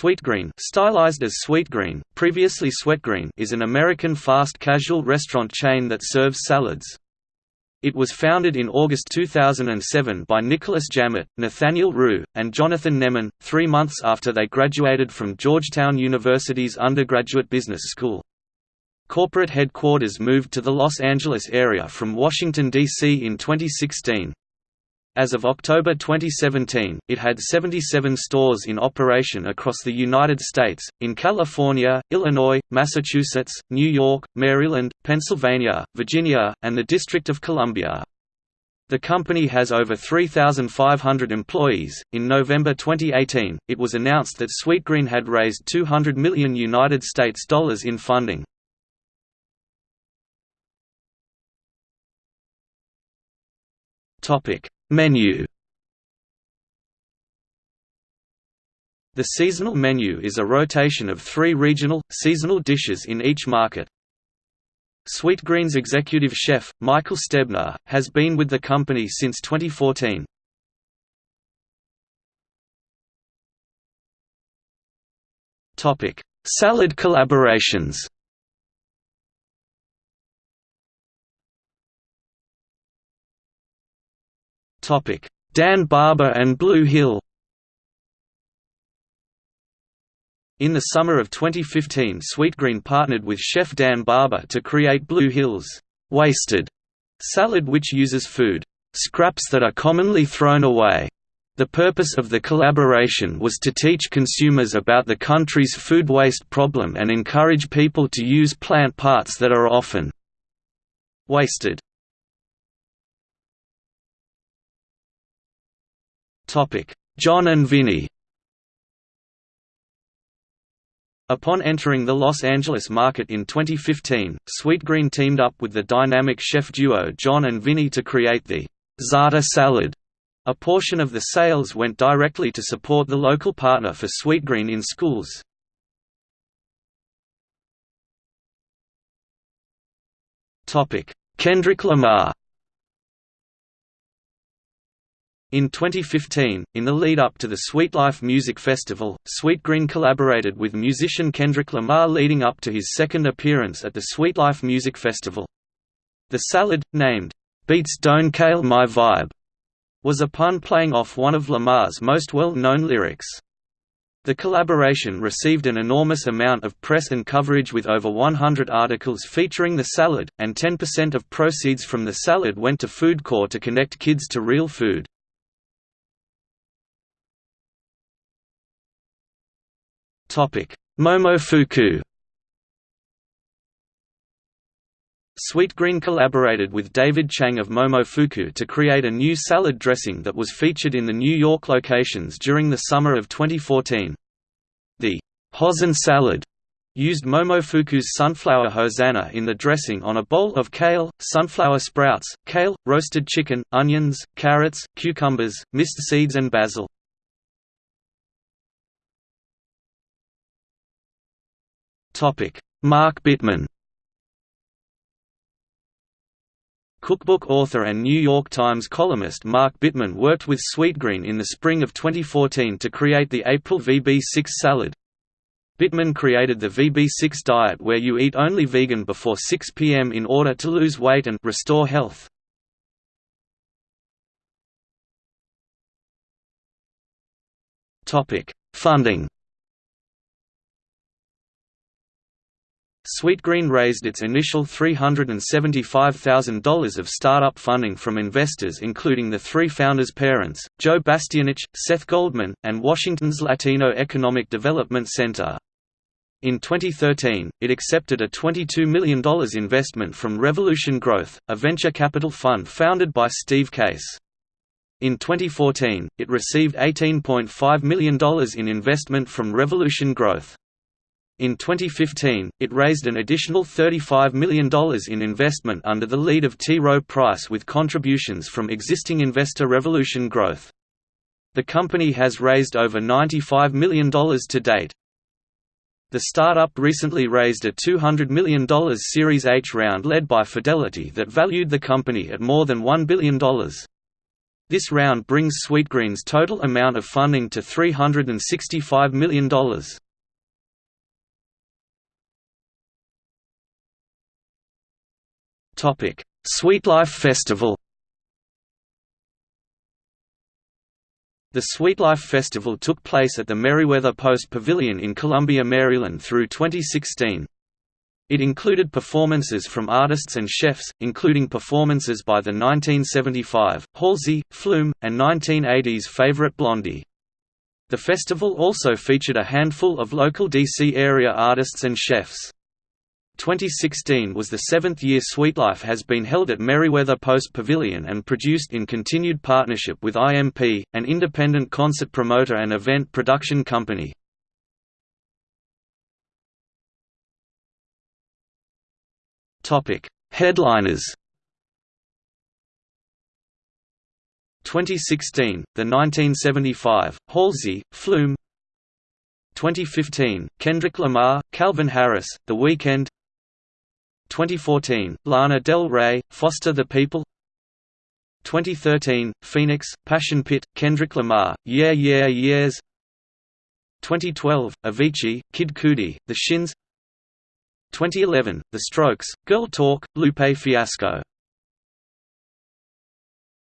Sweetgreen, stylized as Sweetgreen, previously Sweetgreen, is an American fast casual restaurant chain that serves salads. It was founded in August 2007 by Nicolas Jammet, Nathaniel Ru, and Jonathan Neman, three months after they graduated from Georgetown University's undergraduate business school. Corporate headquarters moved to the Los Angeles area from Washington, D.C. in 2016. As of October 2017, it had 77 stores in operation across the United States, in California, Illinois, Massachusetts, New York, Maryland, Pennsylvania, Virginia, and the District of Columbia. The company has over 3,500 employees. In November 2018, it was announced that Sweetgreen had raised 200 million United States dollars in funding. Topic: Menu The seasonal menu is a rotation of three regional, seasonal dishes in each market. Sweetgreen's executive chef, Michael Stebner, has been with the company since 2014. Salad collaborations Dan Barber and Blue Hill In the summer of 2015 Sweetgreen partnered with chef Dan Barber to create Blue Hill's «Wasted» salad which uses food «scraps that are commonly thrown away». The purpose of the collaboration was to teach consumers about the country's food waste problem and encourage people to use plant parts that are often wasted. John and Vinny Upon entering the Los Angeles market in 2015, Sweetgreen teamed up with the dynamic chef duo John and Vinny to create the Za'atar salad. A portion of the sales went directly to support the local partner for Sweetgreen in schools. Kendrick Lamar In 2015, in the lead-up to the Sweetlife Music Festival, Sweetgreen collaborated with musician Kendrick Lamar leading up to his second appearance at the Sweetlife Music Festival. The salad, named, "'Beats Don't Kale My Vibe' was a pun playing off one of Lamar's most well-known lyrics. The collaboration received an enormous amount of press and coverage with over 100 articles featuring the salad, and 10% of proceeds from the salad went to Food Corps to connect kids to real food. Momofuku Sweetgreen collaborated with David Chang of Momofuku to create a new salad dressing that was featured in the New York locations during the summer of 2014. The Hozon salad used Momofuku's sunflower hosanna in the dressing on a bowl of kale, sunflower sprouts, kale, roasted chicken, onions, carrots, cucumbers, mist seeds and basil. Mark Bittman Cookbook author and New York Times columnist Mark Bittman worked with Sweetgreen in the spring of 2014 to create the April VB6 salad. Bittman created the VB6 diet where you eat only vegan before 6 p.m. in order to lose weight and restore health. Funding Sweetgreen raised its initial $375,000 of startup funding from investors including the three founders' parents, Joe Bastianich, Seth Goldman, and Washington's Latino Economic Development Center. In 2013, it accepted a $22 million investment from Revolution Growth, a venture capital fund founded by Steve Case. In 2014, it received $18.5 million in investment from Revolution Growth. In 2015, it raised an additional $35 million in investment under the lead of T. Rowe Price with contributions from existing investor Revolution Growth. The company has raised over $95 million to date. The startup recently raised a $200 million Series H round led by Fidelity that valued the company at more than $1 billion. This round brings Sweetgreen's total amount of funding to $365 million. Sweetlife Festival The Sweetlife Festival took place at the Merriweather Post Pavilion in Columbia, Maryland through 2016. It included performances from artists and chefs, including performances by the 1975, Halsey, Flume, and 1980s favorite Blondie. The festival also featured a handful of local D.C. area artists and chefs. 2016 was the seventh year Sweetlife has been held at Merriweather Post Pavilion and produced in continued partnership with IMP, an independent concert promoter and event production company. Headliners. 2016, the 1975, Halsey, Flume. 2015, Kendrick Lamar, Calvin Harris, The Weeknd 2014, Lana Del Rey, Foster the People. 2013, Phoenix, Passion Pit, Kendrick Lamar, Yeah Yeah Yeahs. 2012, Avicii, Kid Cudi, The Shins. 2011, The Strokes, Girl Talk, Lupe Fiasco